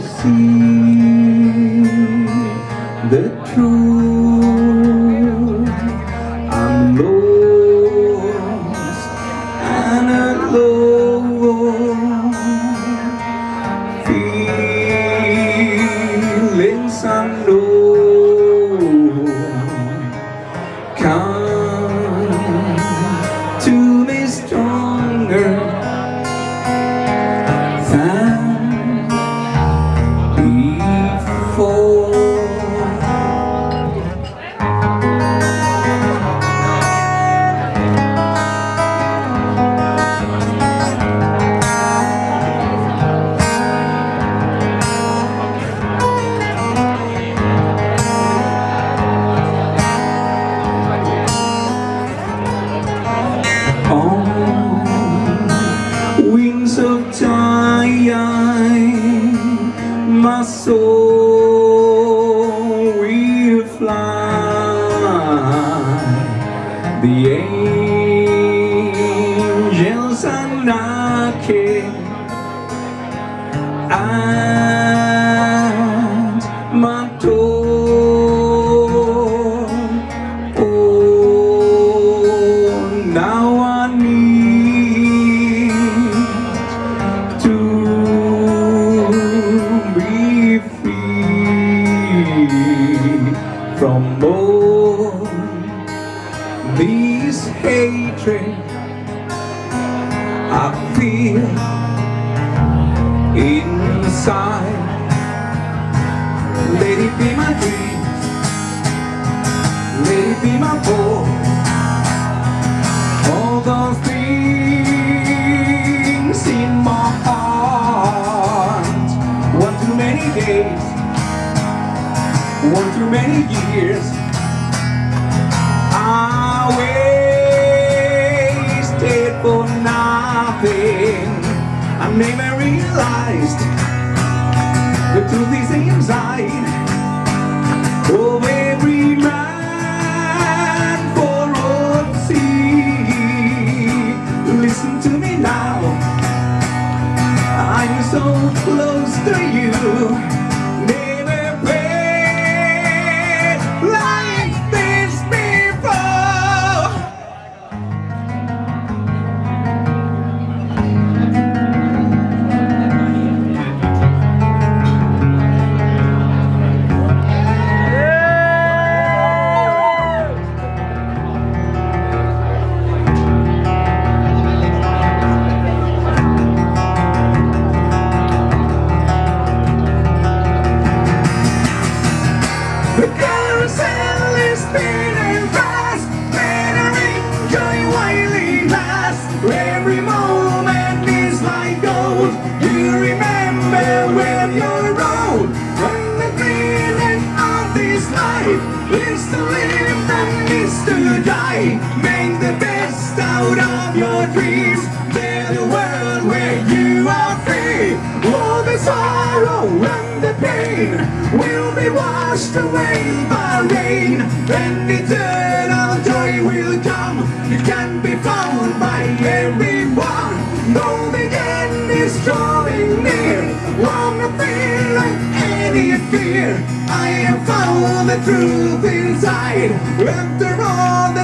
see the truth. I'm lost and alone, feelings unknown. Wings of time, my soul will fly. The angels are knocking at hatred I feel inside. Let it be my dreams, let it be my voice. All those things in my heart. One too many days, one too many years. I never realized the truth is inside of every man for all see. Listen to me now. I'm so close to you. The carousel is spinning fast Every moment is like gold You remember you're old the of this life Is to live and is to die Make the best out of your dreams. Build a world washed away by rain. And eternal joy will come. It can be found by everyone. Though the end is drawing near. Wanna feel like any fear. I have found the truth inside. After all